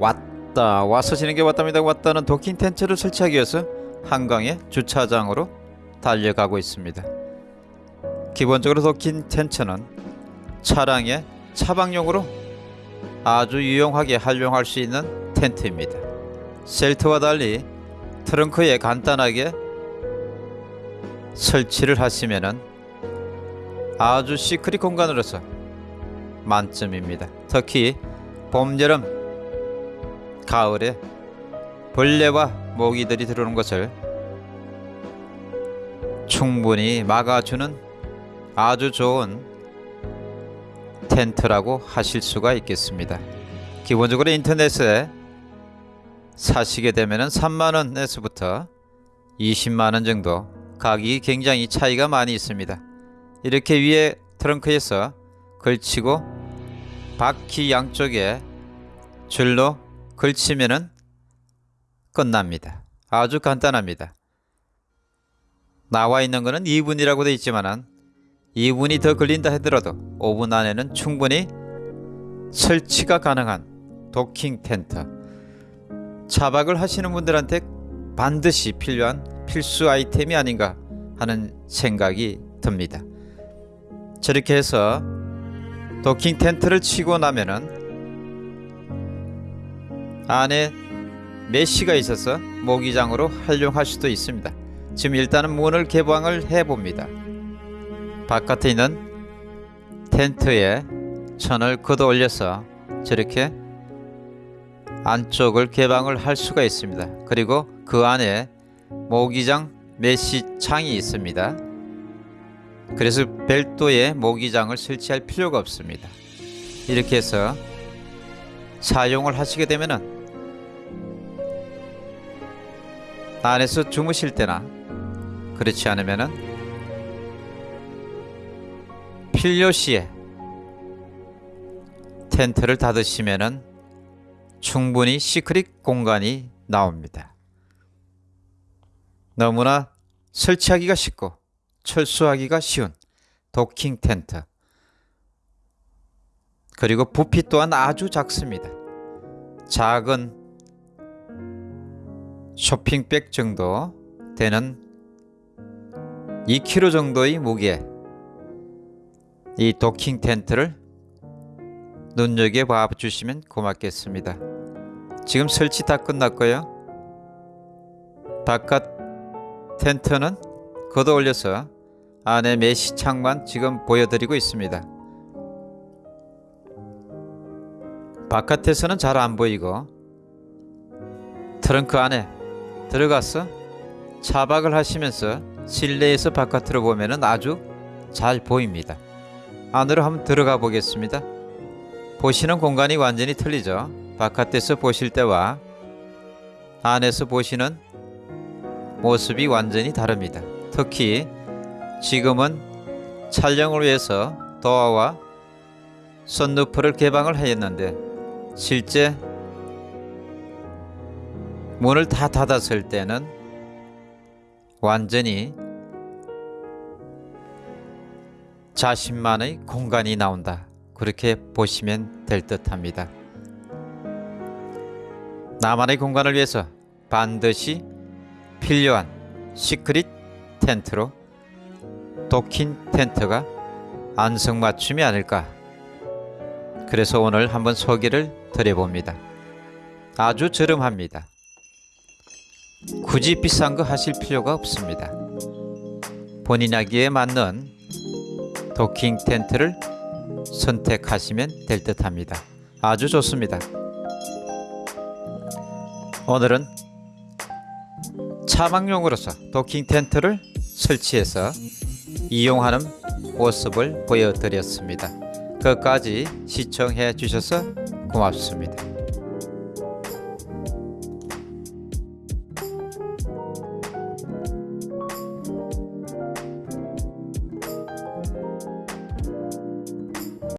왔다 와서 지는 게 왔답니다. 왔다는 도킹 텐트를 설치하기 위해서 한강의 주차장으로 달려가고 있습니다. 기본적으로 도킹 텐트는 차량의 차박용으로 아주 유용하게 활용할 수 있는 텐트입니다. 셀트와 달리 트렁크에 간단하게 설치를 하시면은 아주 시크릿 공간으로서 만점입니다. 특히 봄, 여름, 가을에 벌레와 모기들이 들어오는 것을 충분히 막아주는 아주 좋은 텐트라고 하실 수가 있겠습니다. 기본적으로 인터넷에 사시게 되면 3만원에서부터 20만원 정도 가격이 굉장히 차이가 많이 있습니다. 이렇게 위에 트렁크에서 걸치고 바퀴 양쪽에 줄로 걸치면은 끝납니다. 아주 간단합니다. 나와 있는 것은 2분이라고 되어 있지만은 2분이 더 걸린다 하더라도 5분 안에는 충분히 설치가 가능한 도킹 텐트 차박을 하시는 분들한테 반드시 필요한 필수 아이템이 아닌가 하는 생각이 듭니다. 저렇게 해서 도킹 텐트를 치고 나면은 안에 메쉬가 있어서 모기장으로 활용할 수도 있습니다. 지금 일단은 문을 개방을 해 봅니다. 바깥에 있는 텐트에 천을 걷어 올려서 저렇게 안쪽을 개방을 할 수가 있습니다. 그리고 그 안에 모기장 메시 창이 있습니다. 그래서 별도의 모기장을 설치할 필요가 없습니다. 이렇게 해서 사용을 하시게 되면은 안에서 주무실 때나 그렇지 않으면은 필요 시에 텐트를 닫으시면은 충분히 시크릿 공간이 나옵니다. 너무나 설치하기가 쉽고 철수하기가 쉬운 도킹 텐트 그리고 부피 또한 아주 작습니다. 작은 쇼핑백 정도 되는 2kg 정도의 무게 이 도킹 텐트를 눈여겨봐 주시면 고맙겠습니다. 지금 설치 다 끝났고요. 바깥 텐트는 걷어 올려서 안에 메시창만 지금 보여드리고 있습니다. 바깥에서는 잘 안 보이고 트렁크 안에 들어가서 차박을 하시면서 실내에서 바깥으로 보면 아주 잘 보입니다. 안으로 한번 들어가 보겠습니다. 보시는 공간이 완전히 틀리죠. 바깥에서 보실 때와 안에서 보시는 모습이 완전히 다릅니다. 특히 지금은 촬영을 위해서 도어와 선루프를 개방을 했는데 실제 문을 다 닫았을 때는 완전히 자신만의 공간이 나온다. 그렇게 보시면 될 듯합니다. 나만의 공간을 위해서 반드시 필요한 시크릿 텐트로 도킹 텐트가 안성맞춤이 아닐까 그래서 오늘 한번 소개를 드려봅니다. 아주 저렴합니다. 굳이 비싼 거 하실 필요가 없습니다. 본인 아기에 맞는 도킹 텐트를 선택하시면 될 듯 합니다. 아주 좋습니다. 오늘은 차박용으로서 도킹 텐트를 설치해서 이용하는 모습을 보여드렸습니다. 끝까지 시청해 주셔서 고맙습니다.